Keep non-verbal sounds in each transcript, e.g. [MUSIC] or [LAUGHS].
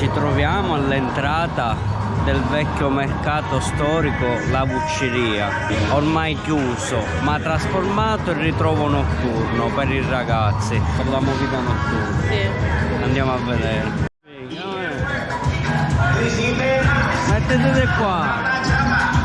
ci troviamo all'entrata del vecchio mercato storico La Vucceria, ormai chiuso ma trasformato in ritrovo notturno per i ragazzi, per la movida notturna. Sì. Andiamo a vedere. Mettete qua.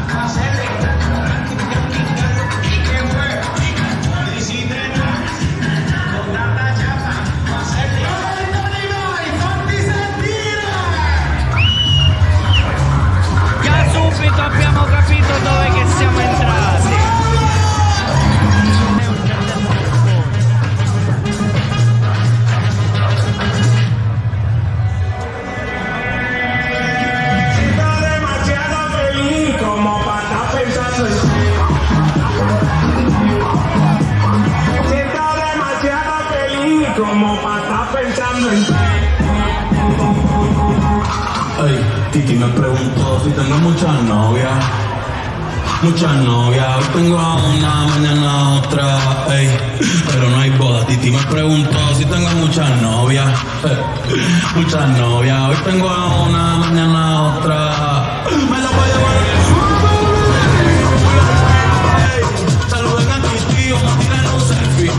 Ey, Titi me preguntó si tengo muchas novias. Muchas novias, hoy tengo a una, mañana otra, ey, pero no hay boda. Titi me preguntó si tengo muchas novias, [LAUGHS] muchas novias, hoy tengo a una, mañana otra. Me la voy a llevar Saluden a vamos a tirar un selfie.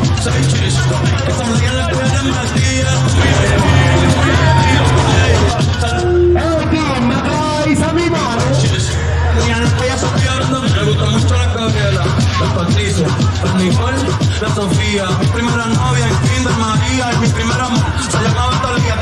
Mi primera novia en Kinder María y mi primer amor. Se llamaba Talía,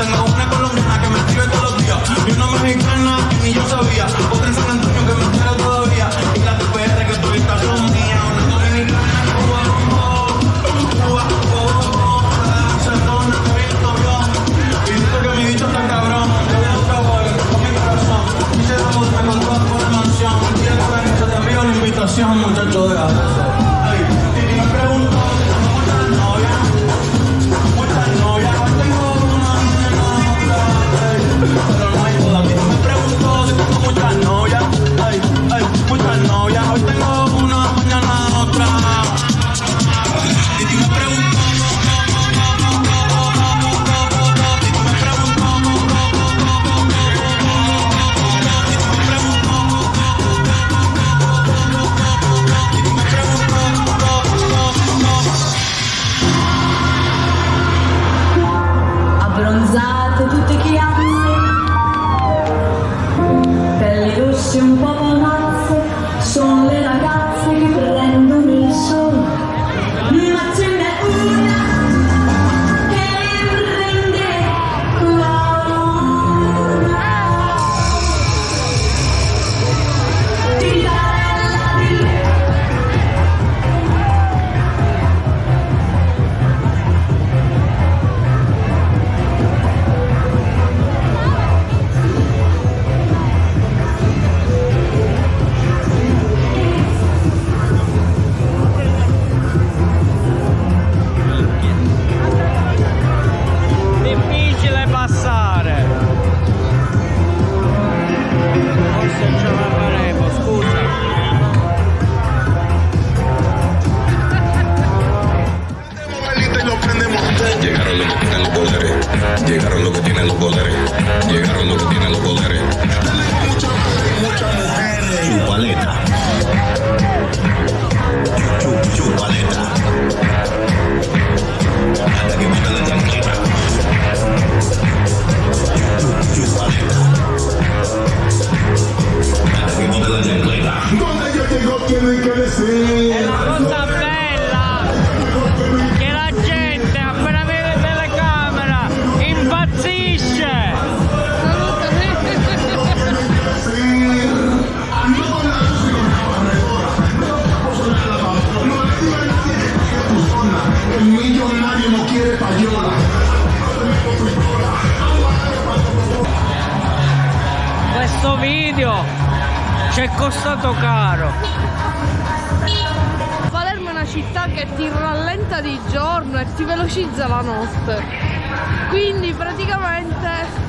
Llegaron los que tienen los poderes. Llegaron los que tienen los poderes. Chupaleta. Chup, chupaleta. Hasta que meta la chancleta. Chup, chupaleta. Hasta que meta la chancleta. Donde yo llego tienen que decir. Costato caro. Palermo è una città che ti rallenta di giorno e ti velocizza la notte. Quindi praticamente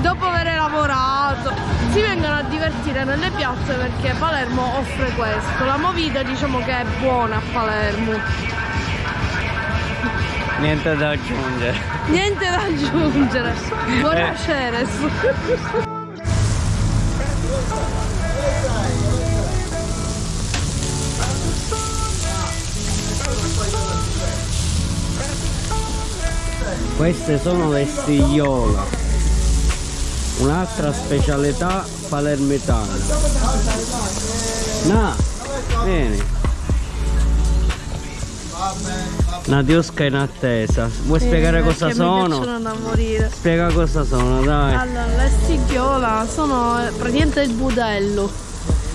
dopo aver lavorato si vengono a divertire nelle piazze perché Palermo offre questo. La movida diciamo che è buona a Palermo. Niente da aggiungere. Niente da aggiungere. Buonasera. Queste sono le stigliola. Un'altra specialità palermitana. Na, vieni. Nadiusca in attesa. Vuoi spiegare cosa sono? Spiega cosa sono, dai. Allora, le stighiola sono eh, praticamente il budello.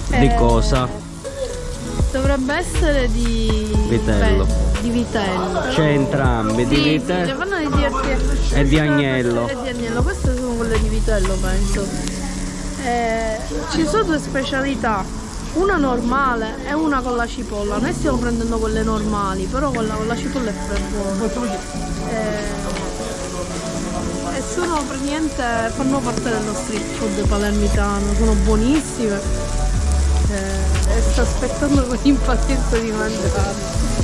Di Eh, cosa? Dovrebbe essere di Vitello. beh, di vitello. C'è entrambi, di Sì, sì, vite le fanno di dirti e di agnello. E di agnello, queste sono quelle di vitello penso. Eh, ci sono due specialità, una normale e una con la cipolla. Noi stiamo prendendo quelle normali, però quella con la cipolla è per buona. Eh, e sono praticamente fanno parte dello street food palermitano, sono buonissime. Eh, e sto aspettando con impazienza di mangiarle.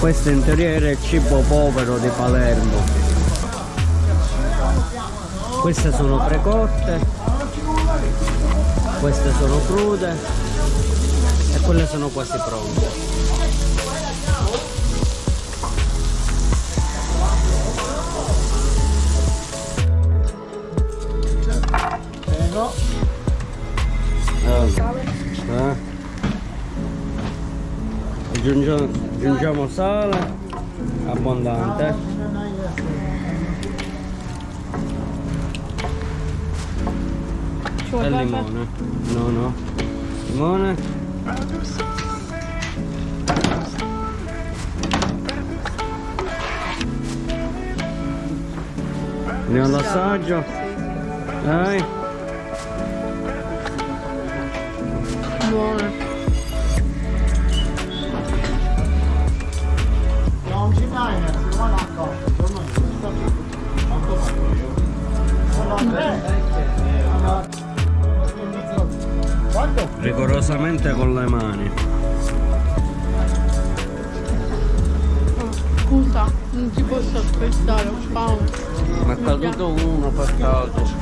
Questo in teoria era il cibo povero di Palermo. Queste sono precotte, queste sono crude e quelle sono quasi pronte. Allora, eh. Aggiungiamo, aggiungiamo sale abbondante e limone. No, no. Limone. Andiamo all'assaggio. Dai. Rigorosamente con le mani. Scusa, non ti posso aspettare, ho fame. Ma è caduto uno per caso.